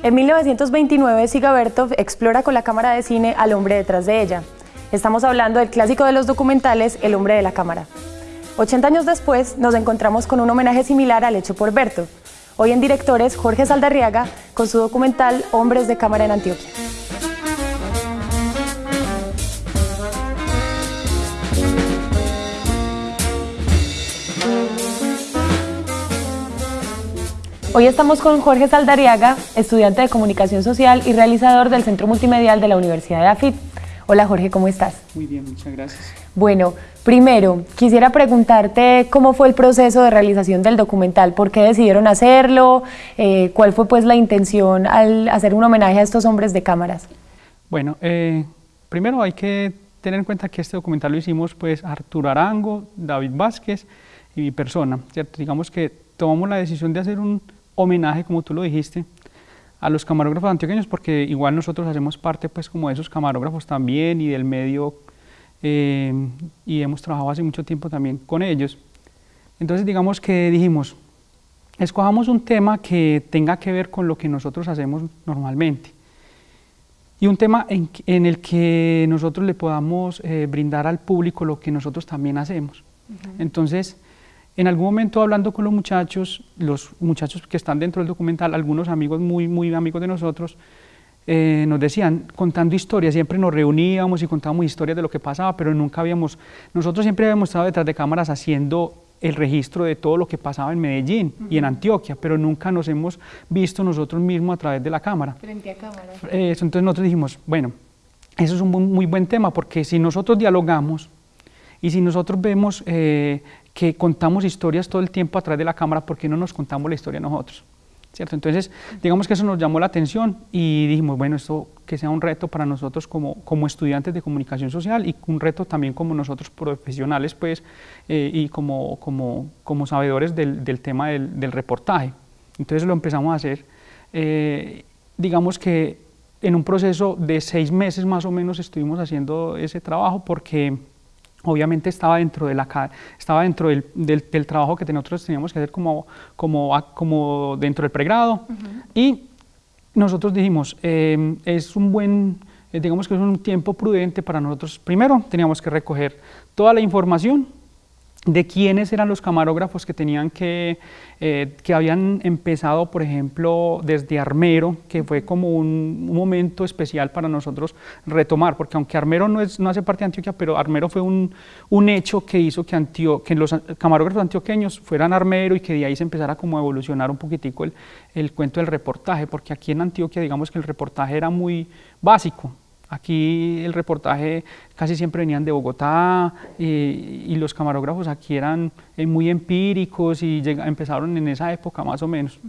En 1929, Siga Bertov explora con la cámara de cine al hombre detrás de ella. Estamos hablando del clásico de los documentales, El hombre de la cámara. 80 años después, nos encontramos con un homenaje similar al hecho por Bertov. Hoy en directores, Jorge Saldarriaga, con su documental Hombres de Cámara en Antioquia. Hoy estamos con Jorge Saldariaga, estudiante de Comunicación Social y realizador del Centro Multimedial de la Universidad de AFIT. Hola Jorge, ¿cómo estás? Muy bien, muchas gracias. Bueno, primero, quisiera preguntarte cómo fue el proceso de realización del documental, por qué decidieron hacerlo, eh, cuál fue pues la intención al hacer un homenaje a estos hombres de cámaras. Bueno, eh, primero hay que tener en cuenta que este documental lo hicimos pues Arturo Arango, David Vázquez y mi persona, ¿cierto? Digamos que tomamos la decisión de hacer un homenaje, como tú lo dijiste, a los camarógrafos antioqueños, porque igual nosotros hacemos parte pues como de esos camarógrafos también y del medio, eh, y hemos trabajado hace mucho tiempo también con ellos. Entonces digamos que dijimos, escojamos un tema que tenga que ver con lo que nosotros hacemos normalmente y un tema en, el que nosotros le podamos eh, brindar al público lo que nosotros también hacemos. Entonces, en algún momento hablando con los muchachos, los muchachos que están dentro del documental, algunos amigos muy, muy amigos de nosotros, eh, nos decían, contando historias, siempre nos reuníamos y contábamos historias de lo que pasaba, pero nunca habíamos, nosotros siempre habíamos estado detrás de cámaras haciendo el registro de todo lo que pasaba en Medellín y en Antioquia, pero nunca nos hemos visto nosotros mismos a través de la cámara. Frente a cámara. Eso, entonces nosotros dijimos, bueno, eso es un muy, buen tema, porque si nosotros dialogamos y si nosotros vemos eh, que contamos historias todo el tiempo a través de la cámara, ¿por qué no nos contamos la historia nosotros? ¿Cierto? Entonces, digamos que eso nos llamó la atención y dijimos, bueno, esto que sea un reto para nosotros como, como estudiantes de comunicación social y un reto también como nosotros profesionales, pues, eh, y como, como, como sabedores del, del tema del, del, reportaje. Entonces lo empezamos a hacer. Eh, digamos que en un proceso de seis meses más o menos estuvimos haciendo ese trabajo porque obviamente estaba dentro, de la, estaba dentro del, del, trabajo que nosotros teníamos que hacer como, como, como dentro del pregrado. Y nosotros dijimos, em, es un buen, eh, digamos que es un tiempo prudente para nosotros, primero teníamos que recoger toda la información de quiénes eran los camarógrafos que tenían que, eh, que habían empezado, por ejemplo, desde Armero, que fue como un, momento especial para nosotros retomar, porque aunque Armero no, es, no hace parte de Antioquia, pero Armero fue un, un hecho que hizo que, Antio, que los camarógrafos antioqueños fueran Armero y que de ahí se empezara como a evolucionar un poquitico el, el cuento del reportaje, porque aquí en Antioquia digamos que el reportaje era muy básico, Aquí el reportaje casi siempre venían de Bogotá y, los camarógrafos aquí eran eh, muy empíricos y empezaron en esa época más o menos.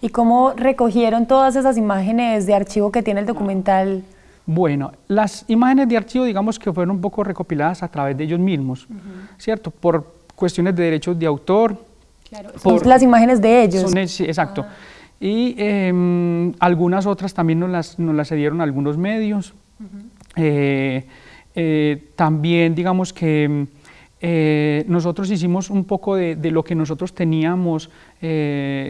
¿Y cómo recogieron todas esas imágenes de archivo que tiene el documental? Bueno, las imágenes de archivo digamos que fueron un poco recopiladas a través de ellos mismos, ¿cierto? Por cuestiones de derechos de autor. Claro, son las imágenes de ellos. exacto. Ah. Y em, algunas otras también nos las, nos las cedieron algunos medios. Eh, eh, también digamos que eh, nosotros hicimos un poco de, lo que nosotros teníamos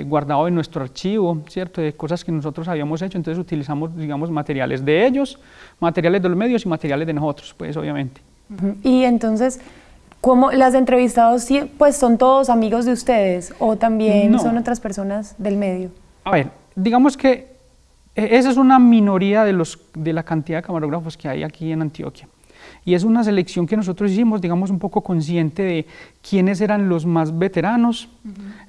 guardado en nuestro archivo, ¿cierto? De cosas que nosotros habíamos hecho, entonces utilizamos, digamos, materiales de ellos, materiales de los medios y materiales de nosotros, pues obviamente. Y entonces, ¿cómo las entrevistados, pues son todos amigos de ustedes o también son otras personas del medio? A ver, digamos que esa es una minoría de, los, de la cantidad de camarógrafos que hay aquí en Antioquia. Y es una selección que nosotros hicimos, digamos, un poco consciente de quiénes eran los más veteranos,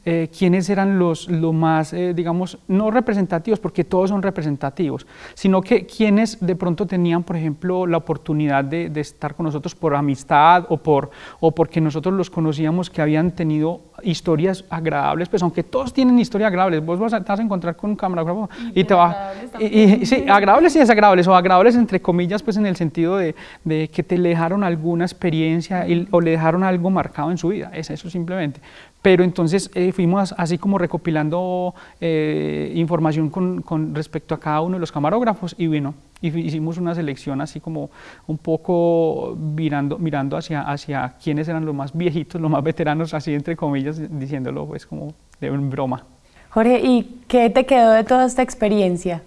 eh, quiénes eran los, más, eh, digamos, no representativos, porque todos son representativos, sino que quienes de pronto tenían, por ejemplo, la oportunidad de, estar con nosotros por amistad o, por, o porque nosotros los conocíamos que habían tenido historias agradables, pues aunque todos tienen historias agradables, vos vas a, vas a encontrar con un camarógrafo y, te va... Y, sí, agradables y desagradables, o agradables entre comillas, pues en el sentido de, de que te le dejaron alguna experiencia o le dejaron algo marcado en su vida, es eso simplemente. Pero entonces eh, fuimos así como recopilando eh, información con, con, respecto a cada uno de los camarógrafos y bueno, hicimos una selección así como un poco mirando, mirando hacia, hacia quiénes eran los más viejitos, los más veteranos, así entre comillas, diciéndolo pues como de broma. Jorge, ¿y qué te quedó de toda esta experiencia?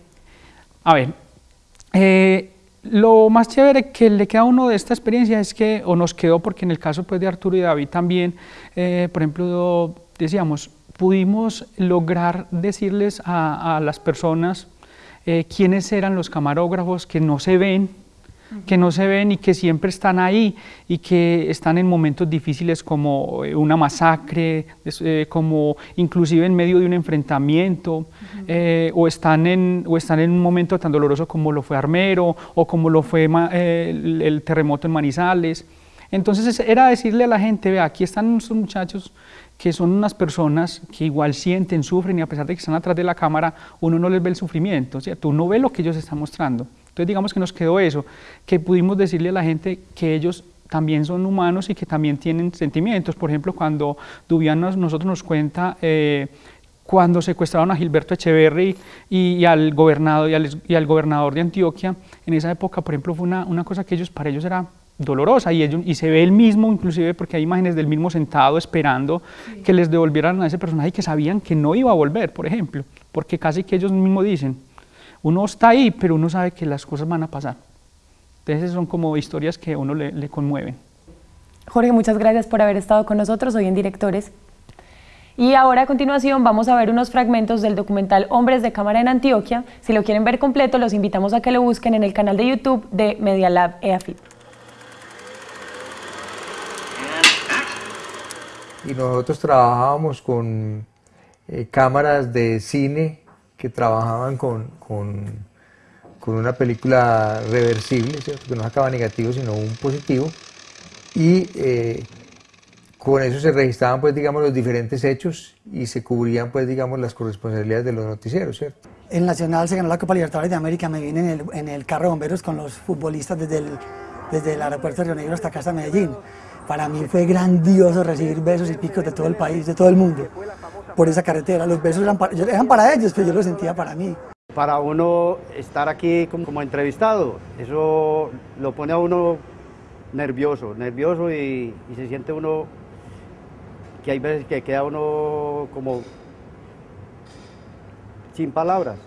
A ver, eh, lo más chévere que le queda a uno de esta experiencia es que, o nos quedó, porque en el caso pues, de Arturo y David también, eh, por ejemplo, decíamos, pudimos lograr decirles a, las personas eh, quiénes eran los camarógrafos que no se ven, que no se ven y que siempre están ahí y que están en momentos difíciles como eh, una masacre, eh, como inclusive en medio de un enfrentamiento, eh, o, están en, o están en un momento tan doloroso como lo fue Armero o como lo fue el, terremoto en Manizales. Entonces era decirle a la gente, vea, aquí están estos muchachos que son unas personas que igual sienten, sufren y a pesar de que están atrás de la cámara, uno no les ve el sufrimiento, ¿cierto? Uno ve lo que ellos están mostrando. Entonces digamos que nos quedó eso, que pudimos decirle a la gente que ellos también son humanos y que también tienen sentimientos. Por ejemplo, cuando Dubian nos, nosotros nos cuenta eh, cuando secuestraron a Gilberto Echeverry y, al gobernador, y al, gobernador de Antioquia, en esa época, por ejemplo, fue una, una cosa que ellos, para ellos era dolorosa y, ellos, y se ve el mismo, inclusive porque hay imágenes del mismo sentado esperando que les devolvieran a ese personaje que sabían que no iba a volver, por ejemplo, porque casi que ellos mismos dicen, uno está ahí, pero uno sabe que las cosas van a pasar. Entonces son como historias que a uno le, conmueven. Jorge, muchas gracias por haber estado con nosotros hoy en Directores. Y ahora a continuación vamos a ver unos fragmentos del documental Hombres de Cámara en Antioquia. Si lo quieren ver completo, los invitamos a que lo busquen en el canal de YouTube de Media Lab EAFIT. Y nosotros trabajábamos con eh, cámaras de cine que trabajaban con, con, con una película reversible, que no sacaba negativo sino un positivo, y eh, con eso se registraban pues digamos los diferentes hechos y se cubrían pues digamos las corresponsabilidades de los noticieros, ¿cierto? El Nacional se ganó la Copa Libertadores de América, me vine en el, en el carro de bomberos con los futbolistas desde el, desde el aeropuerto de Río Negro hasta casa de Medellín. Para mí fue grandioso recibir besos y picos de todo el país, de todo el mundo por esa carretera. Los besos eran para, eran para ellos, pero yo los sentía para mí. Para uno estar aquí como, entrevistado, eso lo pone a uno nervioso, nervioso y, se siente uno que hay veces que queda uno como sin palabras.